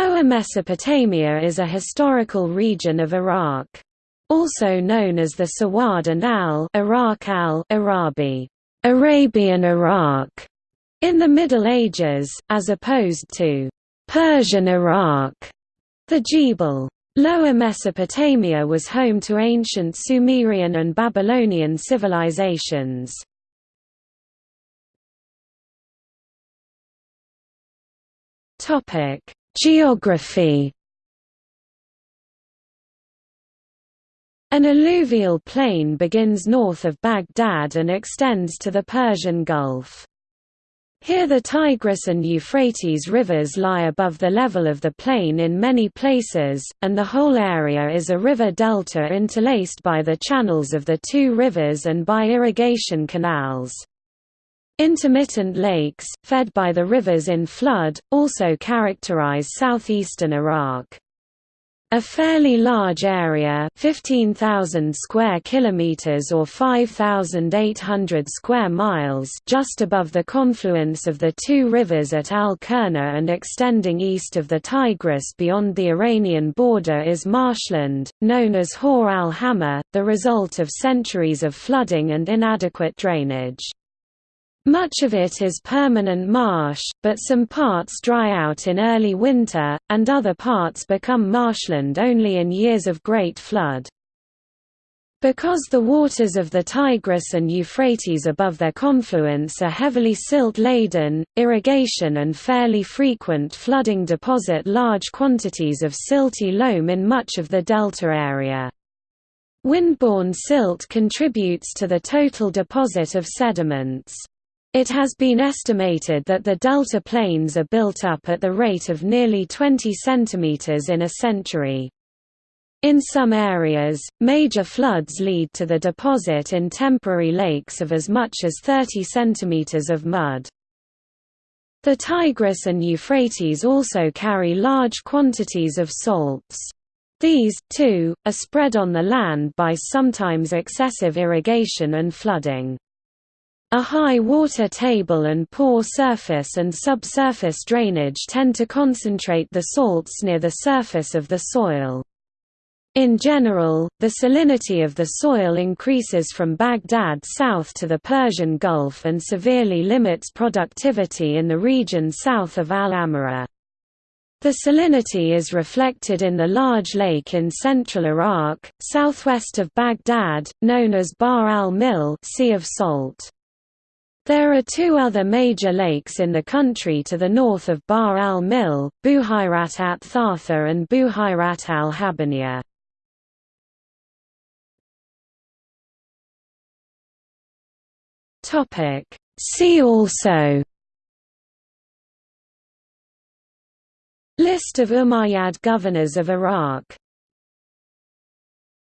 Lower Mesopotamia is a historical region of Iraq. Also known as the Sawad and al Iraq al Arabi, Arabian Iraq, in the Middle Ages, as opposed to Persian Iraq. The Jebel. Lower Mesopotamia was home to ancient Sumerian and Babylonian civilizations. Topic: Geography An alluvial plain begins north of Baghdad and extends to the Persian Gulf. Here the Tigris and Euphrates rivers lie above the level of the plain in many places, and the whole area is a river delta interlaced by the channels of the two rivers and by irrigation canals. Intermittent lakes, fed by the rivers in flood, also characterize southeastern Iraq. A fairly large area, 15,000 square kilometers or 5,800 square miles, just above the confluence of the two rivers at Al-Kurna and extending east of the Tigris beyond the Iranian border is marshland, known as Hor al-Hama, the result of centuries of flooding and inadequate drainage. Much of it is permanent marsh, but some parts dry out in early winter, and other parts become marshland only in years of great flood. Because the waters of the Tigris and Euphrates above their confluence are heavily silt-laden, irrigation and fairly frequent flooding deposit large quantities of silty loam in much of the delta area. Windborne silt contributes to the total deposit of sediments. It has been estimated that the delta plains are built up at the rate of nearly 20 cm in a century. In some areas, major floods lead to the deposit in temporary lakes of as much as 30 cm of mud. The Tigris and Euphrates also carry large quantities of salts. These, too, are spread on the land by sometimes excessive irrigation and flooding. A high water table and poor surface and subsurface drainage tend to concentrate the salts near the surface of the soil. In general, the salinity of the soil increases from Baghdad south to the Persian Gulf and severely limits productivity in the region south of Al-Amara. The salinity is reflected in the large lake in central Iraq, southwest of Baghdad, known as Bahr al-Milh Sea of Salt. There are two other major lakes in the country to the north of Bahr al-Milh, Buhayrat at Thartha and Buhayrat al-Habaniya. See also List of Umayyad governors of Iraq